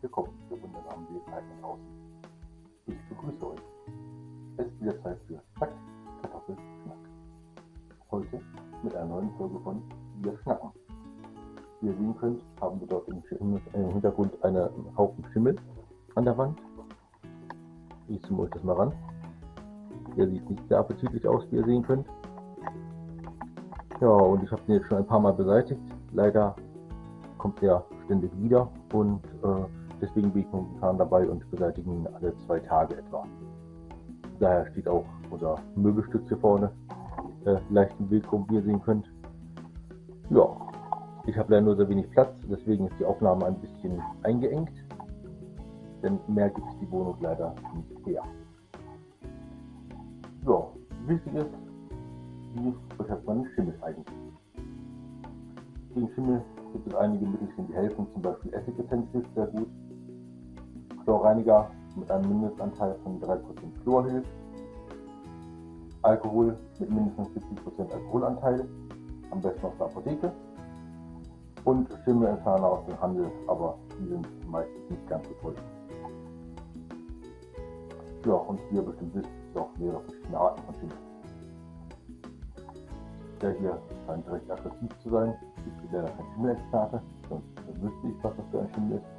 willkommen, ihr wundersamen Wesen außen. Ich begrüße euch. Es ist wieder Zeit für Zack, Kartoffel, Schnack. Heute mit einer neuen Folge von Wir schnacken. Wie ihr sehen könnt, haben wir dort im, Hintergrund einen Haufen Schimmel an der Wand. Ich zoome euch das mal ran. Der sieht nicht sehr appetitlich aus, wie ihr sehen könnt. Ja, und ich habe den jetzt schon ein paar Mal beseitigt. Leider kommt der ständig wieder und äh, deswegen bin ich momentan dabei und beseitige ihn alle zwei Tage etwa. Daher steht auch unser Möbelstück hier vorne äh, leicht im rum, wie ihr sehen könnt. Ja, ich habe leider nur sehr wenig Platz, deswegen ist die Aufnahme ein bisschen eingeengt, denn mehr gibt es die Wohnung leider nicht her. Ja, wichtig ist, wie beschäftigt man Schimmel eigentlich? Gegen Schimmel gibt es einige Mittelchen, die helfen, zum Beispiel Essigessenz hilft sehr gut. Chlorreiniger mit einem Mindestanteil von 3% Chlor hilft. Alkohol mit mindestens 70% Alkoholanteil, am besten aus der Apotheke. Und Schimmelentferner aus dem Handel, aber die sind meistens nicht ganz so toll. Ja, und wie ihr bestimmt wisst, gibt auch mehrere verschiedene Arten von Schimmel. Der hier scheint recht aggressiv zu sein. Ich bin leider kein Schimmelexperte, sonst wüsste ich, was das für ein Schimmel ist.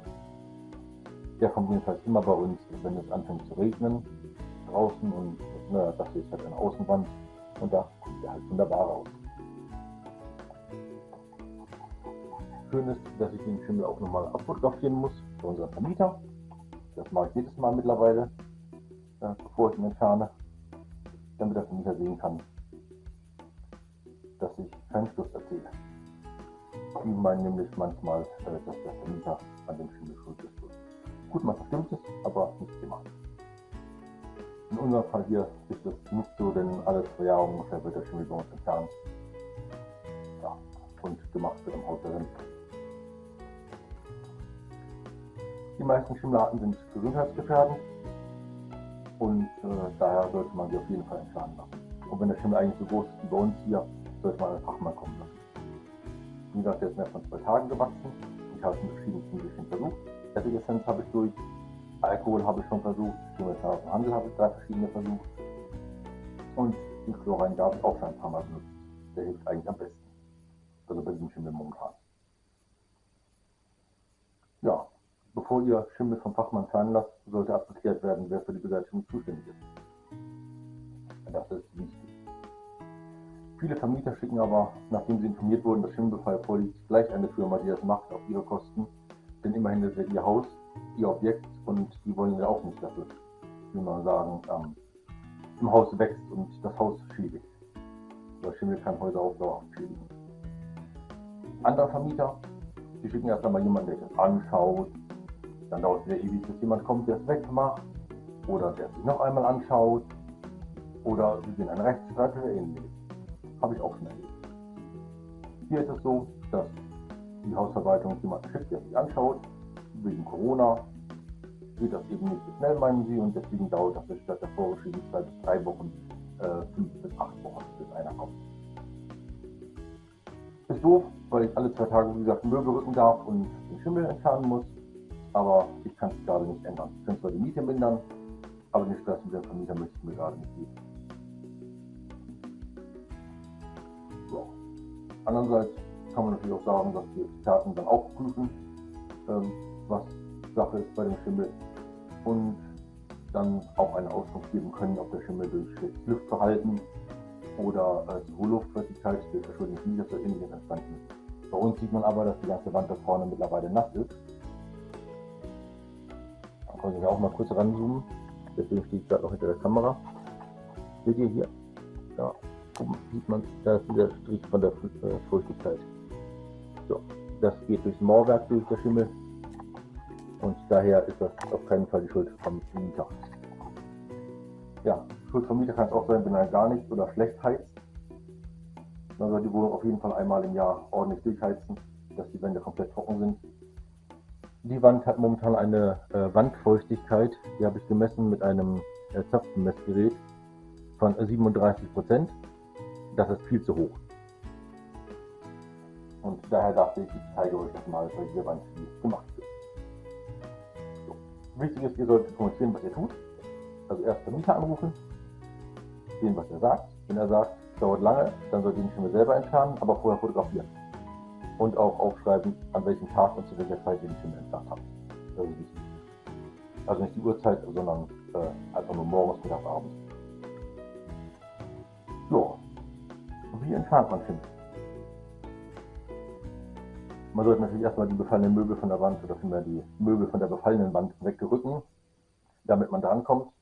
Der kommt jedenfalls immer bei uns, wenn es anfängt zu regnen draußen und na, das ist halt eine Außenwand und da kommt er halt wunderbar raus. Schön ist, dass ich den Schimmel auch nochmal abfotografieren muss für unseren Vermieter. Das mache ich jedes Mal mittlerweile, ja, bevor ich ihn entferne, damit der Vermieter sehen kann, dass ich keinen Schluss erzähle. Die meinen nämlich manchmal, äh, dass der Vermieter an dem Schimmel schuld ist. Gut, man verstimmt es, aber nicht immer. In unserem Fall hier ist es nicht so, denn alle zwei Jahre ungefähr wird der Schimmel bei uns entfernt. Ja, und gemacht wird im Haus darin. Die meisten Schimmelarten sind gesundheitsgefährdend und äh, daher sollte man sie auf jeden Fall entfernen lassen. Und wenn der Schimmel eigentlich so groß ist wie bei uns hier, sollte man einen Fachmann kommen lassen. Wie gesagt, der ist innerhalb von zwei Tagen gewachsen. Ich habe es mit verschiedenen Mittelchen versucht. Essigessenz habe ich durch. Alkohol habe ich schon versucht. Dem Handel habe ich drei verschiedene versucht. Und den Chlorrein habe ich auch schon ein paar Mal benutzt. Der hilft eigentlich am besten. Also bei diesem Schimmel momentan. Ja, bevor ihr Schimmel vom Fachmann fern lasst, sollte abgeklärt werden, wer für die Beseitigung zuständig ist. Das ist wichtig. Viele Vermieter schicken aber, nachdem sie informiert wurden, dass Schimmelbefall vorliegt, gleich eine Firma, die das macht, auf ihre Kosten. Denn immerhin ist es ihr Haus, ihr Objekt und die wollen ja auch nicht dafür, wie man sagen, ähm, im Haus wächst und das Haus schädigt. Weil Schimmel kann Häuser auch dauerhaft schädigen. Andere Vermieter, die schicken erst einmal jemanden, der das anschaut. Dann dauert es wieder ewig, bis jemand kommt, der es wegmacht. Oder der sich noch einmal anschaut. Oder sie gehen einen Rechtsstreit oder ähnliches. Habe ich auch schon erlebt. Hier ist es so, dass die Hausverwaltung jemanden schickt, der sich anschaut. Wegen Corona geht das eben nicht so schnell, meinen sie, und deswegen dauert das statt der vorgeschriebenen bis drei Wochen äh, fünf bis acht Wochen, bis einer kommt. Ist doof, weil ich alle zwei Tage, wie gesagt, Möbel rücken darf und den Schimmel entfernen muss. Aber ich kann es gerade nicht ändern. Ich kann zwar die Miete mindern, aber den Stress mit dem Vermieter möchte ich mir gerade nicht geben. Andererseits kann man natürlich auch sagen, dass die Experten dann auch prüfen, ähm, was Sache ist bei dem Schimmel und dann auch eine Auskunft geben können, ob der Schimmel durch schlechtes Luftverhalten oder äh, zu hohe Luftfeuchtigkeit durch verschuldete Flieger oder ähnliches entstanden ist. Bei uns sieht man aber, dass die ganze Wand da vorne mittlerweile nass ist. Dann können wir auch mal kurz ranzoomen. Deswegen stehe ich gerade noch hinter der Kamera. Seht ihr hier? Ja, oben sieht man, da ist dieser Strich von der äh, Feuchtigkeit. So, das geht durchs Mauerwerk durch der Schimmel und daher ist das auf keinen Fall die Schuld vom Mieter. Ja, Schuld vom Mieter kann es auch sein, wenn er gar nicht oder schlecht heizt. Dann soll die Wohnung auf jeden Fall einmal im Jahr ordentlich durchheizen, dass die Wände komplett trocken sind. Die Wand hat momentan eine äh, Wandfeuchtigkeit, die habe ich gemessen mit einem äh, Zapfenmessgerät von 37 Prozent das ist viel zu hoch. Und daher dachte ich, ich zeige euch das mal bei dieser Wand, wie es gemacht wird. Wichtig ist, ihr solltet kommunizieren, was ihr tut. Also erst den Mieter anrufen, sehen, was er sagt. Wenn er sagt, es dauert lange, dann solltet ihr den Schimmel selber entfernen, aber vorher fotografieren. Und auch aufschreiben, an welchem Tag und zu welcher Zeit ihr den Schimmel entfernt habt. Das ist wichtig. Also nicht die Uhrzeit, sondern äh, einfach nur morgens, mittags, abends. So. Wie entfernt man Schimmel? Man sollte natürlich erstmal die befallenen Möbel von der Wand oder vielmehr die Möbel von der befallenen Wand wegrücken, damit man drankommt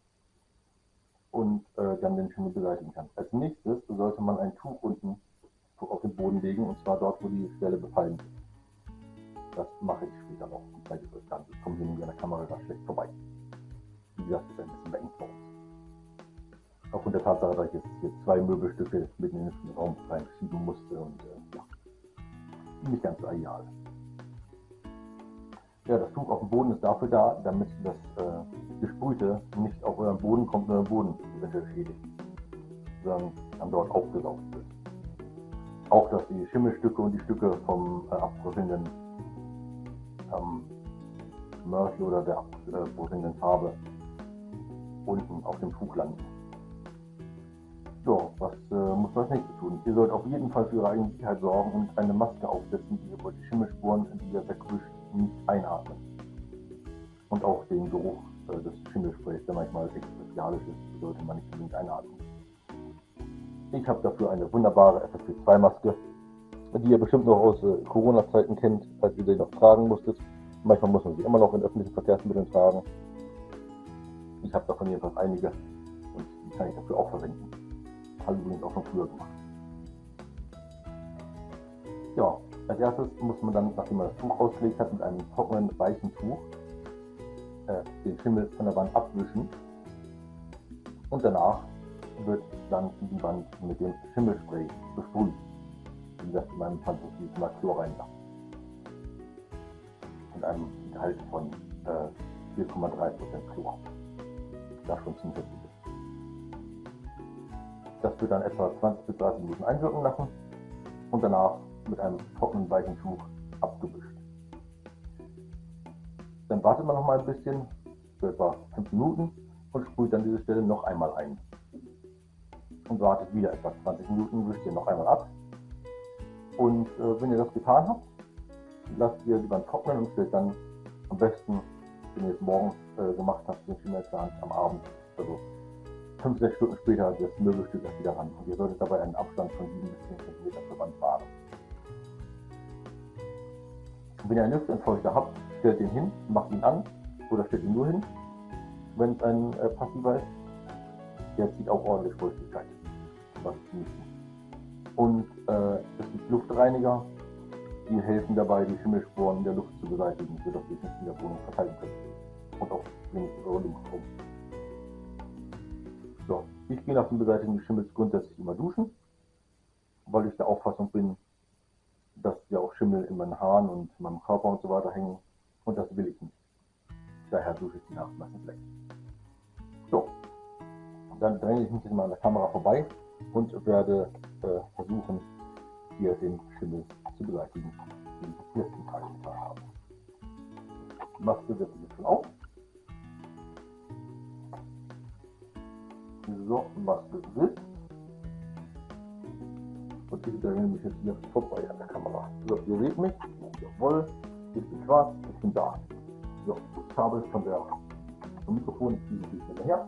und äh, dann den Schimmel beseitigen kann. Als nächstes sollte man ein Tuch unten auf den Boden legen und zwar dort, wo die Stelle befallen ist. Das mache ich später noch. Zeige ich euch dann. Ich komme hier mit der Kamera da schlecht vorbei. Wie gesagt, ist ein bisschen beengt bei uns. Aufgrund der Tatsache, dass ich jetzt hier zwei Möbelstücke mitten in den Raum reinschieben musste und äh, nicht ganz ideal. Ja, das Tuch auf dem Boden ist dafür da, damit das äh, Gesprühte nicht auf euren Boden kommt und euren Boden eventuell schädigt, sondern dann dort aufgesaugt wird. Auch, dass die Schimmelstücke und die Stücke vom äh, abbröckelnden ähm, Mörtel oder der abbröckelnden Farbe unten auf dem Tuch landen. So, was äh, muss man als nächstes tun? Ihr sollt auf jeden Fall für eure eigene Sicherheit sorgen und eine Maske aufsetzen, die ihr wollt die Schimmelspuren, die ihr wegwischt, nicht einatmen. Und auch den Geruch äh, des Schimmelsprays, der manchmal echt bestialisch ist, sollte man nicht unbedingt einatmen. Ich habe dafür eine wunderbare FFP2-Maske, die ihr bestimmt noch aus äh, Corona-Zeiten kennt, als ihr sie noch tragen musstet. Manchmal muss man sie immer noch in öffentlichen Verkehrsmitteln tragen. Ich habe davon jedenfalls einige und die kann ich dafür auch verwenden. Habe ich übrigens auch schon früher gemacht. Ja, als erstes muss man dann, nachdem man das Tuch ausgelegt hat, mit einem trockenen, weichen Tuch äh, den Schimmel von der Wand abwischen. Und danach wird dann die Wand mit dem Schimmelspray besprüht. Wie gesagt, in meinem Fall es mal Chlorreiniger. Mit einem Gehalt von äh, 4,3% Chlor. Das schon ziemlich. Das wird dann etwa 20 bis 30 Minuten einwirken lassen und danach mit einem trockenen weichen Tuch abgewischt. Dann wartet man noch mal ein bisschen, für etwa 5 Minuten und sprüht dann diese Stelle noch einmal ein. Und wartet wieder etwa 20 Minuten, wischt ihr noch einmal ab. Und äh, wenn ihr das getan habt, lasst ihr die Wand trocknen und stellt dann am besten, wenn ihr es morgens äh, gemacht habt, den Schimmel am Abend, also 5-6 Stunden später, das Möbelstück erst wieder ran. Und ihr solltet dabei einen Abstand von 7 bis 10 cm zur Wand fahren. Wenn ihr einen Luftentfeuchter habt, stellt ihn hin, macht ihn an oder stellt ihn nur hin, wenn es ein äh, passiver ist. Der zieht auch ordentlich Feuchtigkeit. Und äh, es gibt Luftreiniger, die helfen dabei, die Schimmelsporen der Luft zu beseitigen, sodass ihr es in der Wohnung verteilen könnt. Und auch wenigstens eure Luft. So, ich gehe nach dem Beseitigen des Schimmels grundsätzlich immer duschen, weil ich der Auffassung bin, dass ja auch Schimmel in meinen Haaren und meinem Körper und so weiter hängen. Und das will ich nicht. Daher dusche ich die Nacht meistens weg. So, dann dränge ich mich jetzt mal an der Kamera vorbei und werde äh, versuchen, hier den Schimmel zu beseitigen, den ich letzten Tag getan habe. Maske setze ich jetzt schon auf. So, Maske sitzt. Und ich drehe mich jetzt hier vorbei an der Kamera. So, ihr seht mich. Jawohl, ich bin schwarz, ich bin da. So, das Kabel von der vom Mikrofon ziehe ich hinterher.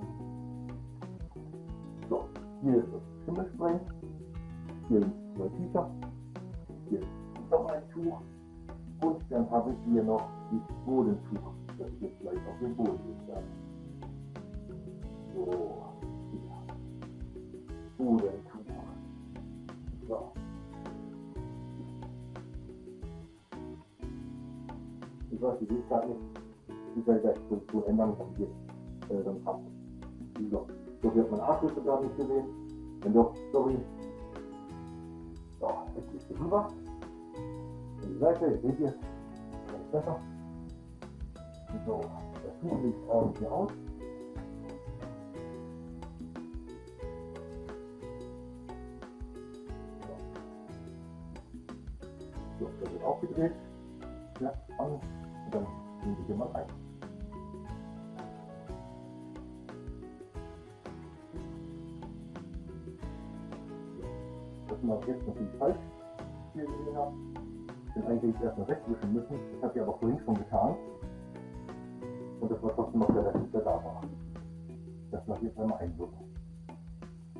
So, hier ist das Schimmelspray. Hier sind zwei Tücher. Hier ist noch ein Tuch. Und dann habe ich hier noch das Bodentuch, das jetzt gleich auf den Boden werde. So, Ich weiß, ich will nicht, gleich die Position ändern, dann geht äh, dann passt es. So, so wird mein Arschlüssel gar nicht gesehen. Wenn doch, sorry. So, jetzt ist es rüber. Die Seite, jetzt seht ihr, ist besser. So, das Tuch liegt ordentlich aus. mal rein. Das mache ich jetzt natürlich falsch hier gesehen habe. Denn eigentlich hätte ich erstmal wegwischen müssen. Das habe ich aber vorhin schon getan. Und das war trotzdem noch der Rest, der da war. Das mache ich jetzt einmal einwirken.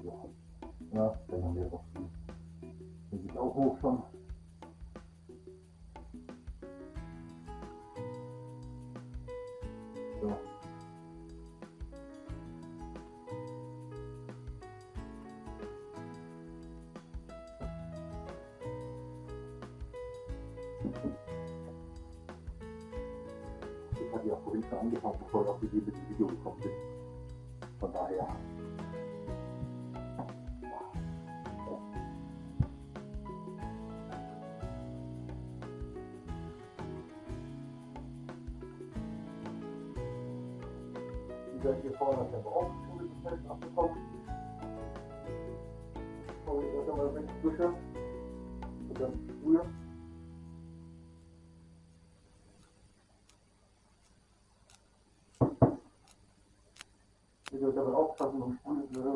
So. Na, dann haben wir noch die. Die sieht auch hoch schon. Ich hatte ja vorhin schon angefangen, bevor ich auf die Video gekommen bin. Von daher.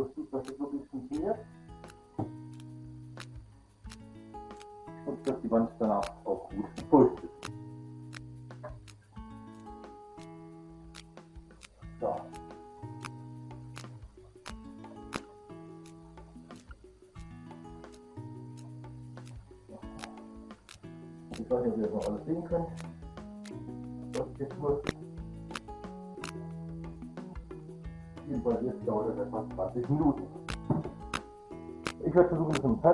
Sprühen, dass das wirklich funktioniert. Und dass die Wand danach auch gut feucht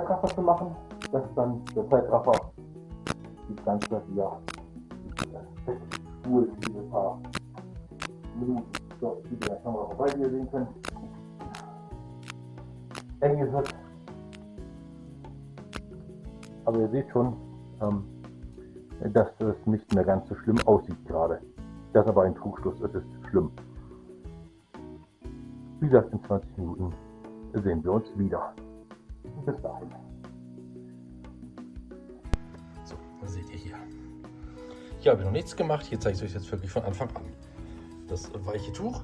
Zeitraffer zu machen, dass dann der Zeitraffer das Ganze ja spult, diese paar Minuten. So, wie der Kamera vorbei, wie ihr sehen könnt. Eng ist es. Aber ihr seht schon, ähm, dass es nicht mehr ganz so schlimm aussieht gerade. Das ist aber ein Trugschluss, es ist schlimm. Wie gesagt, in 20 Minuten sehen wir uns wieder. Bis dahin. So, das seht ihr hier. Hier habe ich noch nichts gemacht. Hier zeige ich euch jetzt wirklich von Anfang an. Das weiche Tuch,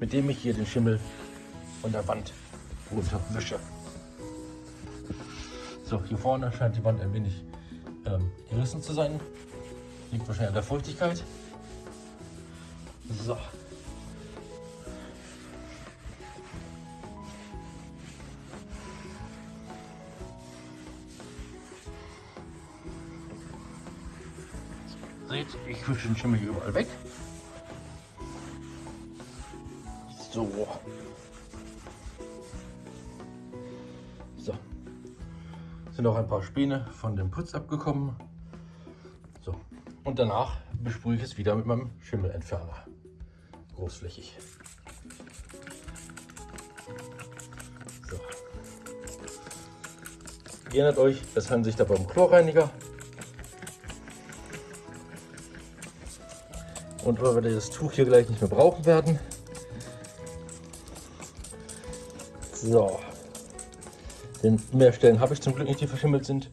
mit dem ich hier den Schimmel von der Wand runterwische. So, hier vorne scheint die Wand ein wenig ähm, gerissen zu sein. Liegt wahrscheinlich an der Feuchtigkeit. So. Seht, ich wische den Schimmel überall weg. So. So. Sind auch ein paar Späne von dem Putz abgekommen. So. Und danach besprühe ich es wieder mit meinem Schimmelentferner. Großflächig. So. Ihr erinnert euch, es handelt sich dabei um Chlorreiniger. Und weil wir das Tuch hier gleich nicht mehr brauchen werden. So. Denn mehr Stellen habe ich zum Glück nicht, die verschimmelt sind.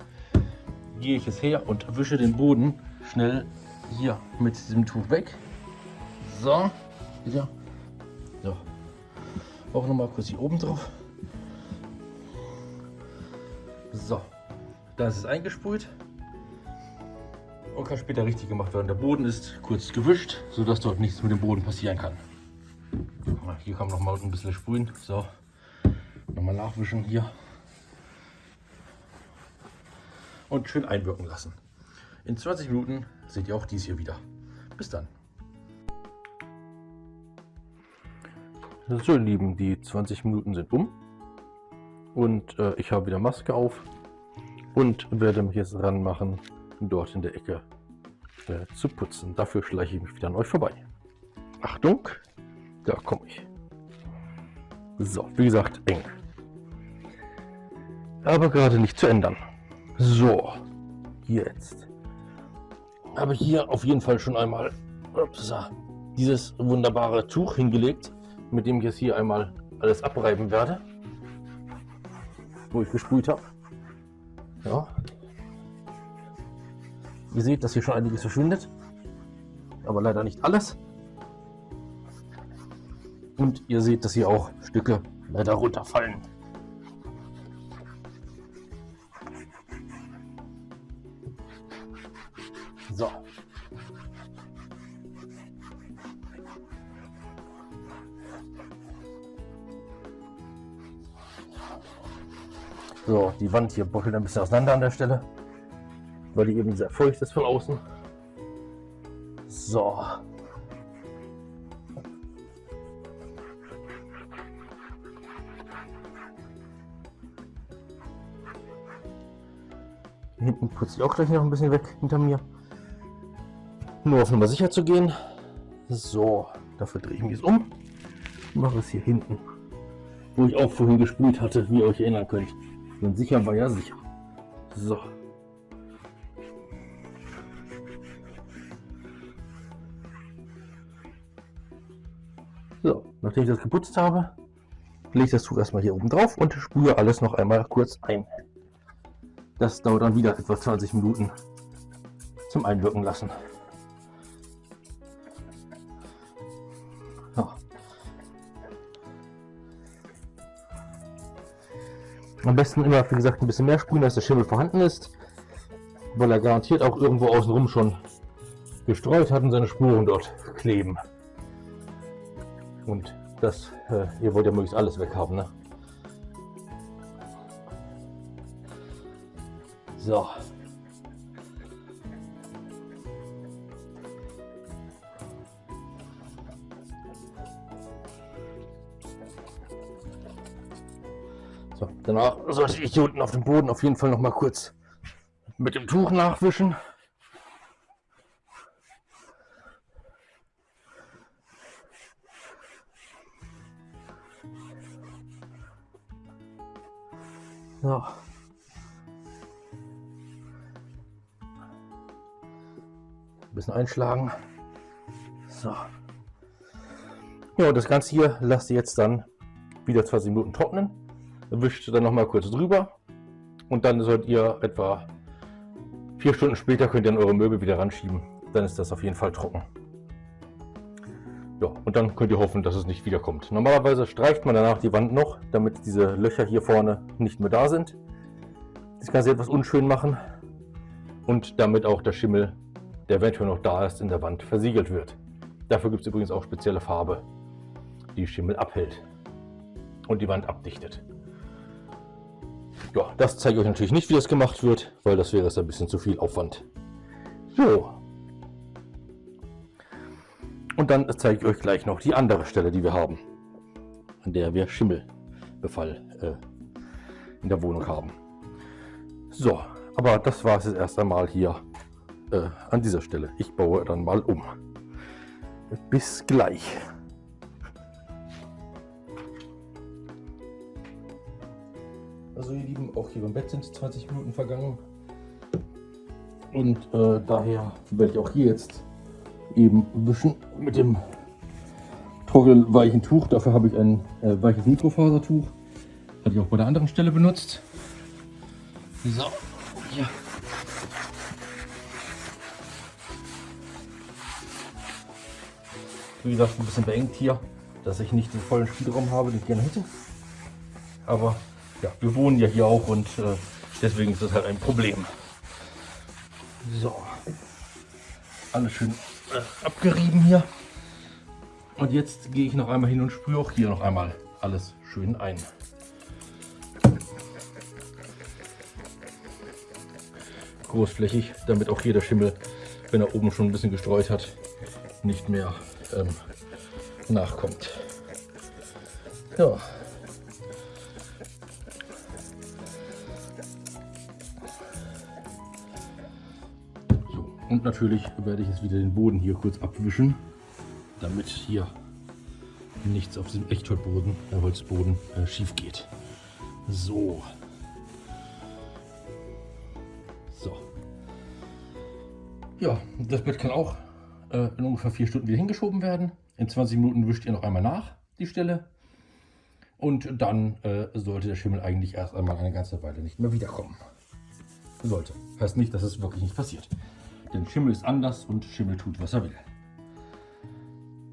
Gehe ich es her und wische den Boden schnell hier mit diesem Tuch weg. So. Wieder. So. Auch noch mal kurz hier oben drauf. So. Da ist es eingesprüht kann später richtig gemacht werden. Der Boden ist kurz gewischt, sodass dort nichts mit dem Boden passieren kann. Hier kann man noch mal ein bisschen sprühen. So, nochmal nachwischen hier. Und schön einwirken lassen. In 20 Minuten seht ihr auch dies hier wieder. Bis dann. So, ihr Lieben, die 20 Minuten sind um. Und äh, ich habe wieder Maske auf und werde mich jetzt ranmachen dort in der Ecke äh, zu putzen. Dafür schleiche ich mich wieder an euch vorbei. Achtung, da komme ich. So, wie gesagt, eng. Aber gerade nicht zu ändern. So, jetzt. Habe ich hier auf jeden Fall schon einmal upsa, dieses wunderbare Tuch hingelegt, mit dem ich jetzt hier einmal alles abreiben werde, wo ich gesprüht habe. Ja, Ihr seht, dass hier schon einiges verschwindet, aber leider nicht alles. Und ihr seht, dass hier auch Stücke leider runterfallen. So. So, die Wand hier bröckelt ein bisschen auseinander an der Stelle weil die eben sehr feucht ist von außen. So. Hinten putze ich auch gleich noch ein bisschen weg hinter mir. Nur auf Nummer sicher zu gehen. So, dafür drehe ich mich jetzt um. Mache es hier hinten. Wo ich auch vorhin gespült hatte, wie ihr euch erinnern könnt. Denn sicher war ja sicher. So. So, nachdem ich das geputzt habe, lege ich das Tuch erstmal hier oben drauf und spüre alles noch einmal kurz ein. Das dauert dann wieder etwa 20 Minuten zum Einwirken lassen. Am besten immer, wie gesagt, ein bisschen mehr sprühen, als der Schimmel vorhanden ist, weil er garantiert auch irgendwo außenrum schon gestreut hat und seine Spuren dort kleben. Und das, äh, ihr wollt ja möglichst alles weghaben, ne? So. So, danach sollte ich hier unten auf dem Boden auf jeden Fall noch mal kurz mit dem Tuch nachwischen. So. Ein bisschen einschlagen. So. Ja, das Ganze hier lasst ihr jetzt dann wieder 20 Minuten trocknen. Wischt dann noch mal kurz drüber. Und dann sollt ihr etwa vier Stunden später könnt ihr dann eure Möbel wieder ranschieben. Dann ist das auf jeden Fall trocken. Ja, und dann könnt ihr hoffen, dass es nicht wiederkommt. Normalerweise streicht man danach die Wand noch, damit diese Löcher hier vorne nicht mehr da sind. Das sie etwas unschön machen und damit auch der Schimmel, der eventuell noch da ist, in der Wand versiegelt wird. Dafür gibt es übrigens auch spezielle Farbe, die Schimmel abhält und die Wand abdichtet. Ja, das zeige ich euch natürlich nicht, wie das gemacht wird, weil das wäre jetzt ein bisschen zu viel Aufwand. So, und dann zeige ich euch gleich noch die andere Stelle, die wir haben, an der wir Schimmelbefall äh, in der Wohnung haben. So, aber das war es jetzt erst einmal hier äh, an dieser Stelle. Ich baue dann mal um. Bis gleich. Also ihr Lieben, auch hier beim Bett sind 20 Minuten vergangen. Und äh, daher werde ich auch hier jetzt eben wischen mit dem trockenweichen Tuch. Dafür habe ich ein äh, weiches Mikrofasertuch. Hatte ich auch bei der anderen Stelle benutzt. So, hier. Wie gesagt, ein bisschen beengt hier, dass ich nicht den vollen Spielraum habe, den ich gerne hätte. Aber ja, wir wohnen ja hier auch und äh, deswegen ist das halt ein Problem. So, alles schön abgerieben hier. Und jetzt gehe ich noch einmal hin und sprühe auch hier noch einmal alles schön ein. Großflächig, damit auch hier der Schimmel, wenn er oben schon ein bisschen gestreut hat, nicht mehr ähm, nachkommt. Ja. Und natürlich werde ich jetzt wieder den Boden hier kurz abwischen, damit hier nichts auf diesem Echtholzboden, der Holzboden äh, schief geht. So. So. Ja, das Bett kann auch äh, in ungefähr vier Stunden wieder hingeschoben werden. In 20 Minuten wischt ihr noch einmal nach, die Stelle. Und dann äh, sollte der Schimmel eigentlich erst einmal eine ganze Weile nicht mehr wiederkommen. Sollte. Heißt nicht, dass es wirklich nicht passiert. Denn Schimmel ist anders und Schimmel tut, was er will.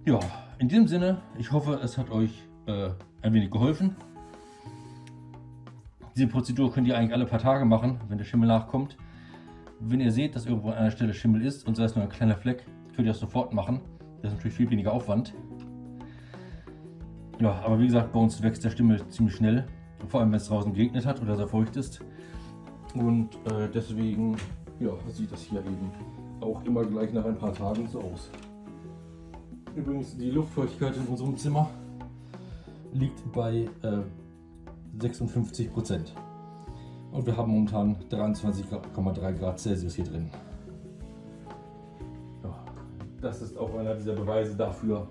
Ja, in diesem Sinne, ich hoffe, es hat euch äh, ein wenig geholfen. Diese Prozedur könnt ihr eigentlich alle paar Tage machen, wenn der Schimmel nachkommt. Wenn ihr seht, dass irgendwo an einer Stelle Schimmel ist und sei es nur ein kleiner Fleck, könnt ihr das sofort machen. Das ist natürlich viel weniger Aufwand. Ja, aber wie gesagt, bei uns wächst der Schimmel ziemlich schnell. Vor allem, wenn es draußen geregnet hat oder sehr feucht ist. Und äh, deswegen ja, sieht das hier eben auch immer gleich nach ein paar Tagen so aus. Übrigens, die Luftfeuchtigkeit in unserem Zimmer liegt bei äh, 56 Prozent. Und wir haben momentan 23,3 Grad Celsius hier drin. Ja, das ist auch einer dieser Beweise dafür,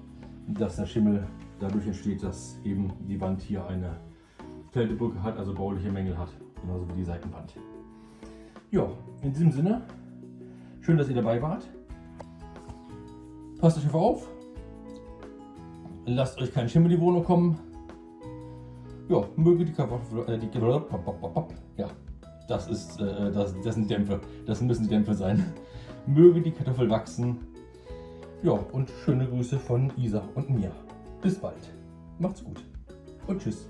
dass der Schimmel dadurch entsteht, dass eben die Wand hier eine Kältebrücke hat, also bauliche Mängel hat, genauso wie die Seitenwand. Ja, in diesem Sinne, schön, dass ihr dabei wart. Passt euch auf, lasst euch kein Schimmel in die Wohnung kommen. Ja, möge die Kartoffel, äh, die, ja, das ist, äh, das, das sind Dämpfe, das müssen Dämpfe sein. Möge die Kartoffel wachsen. Ja, und schöne Grüße von Isa und mir. Bis bald. Macht's gut und tschüss.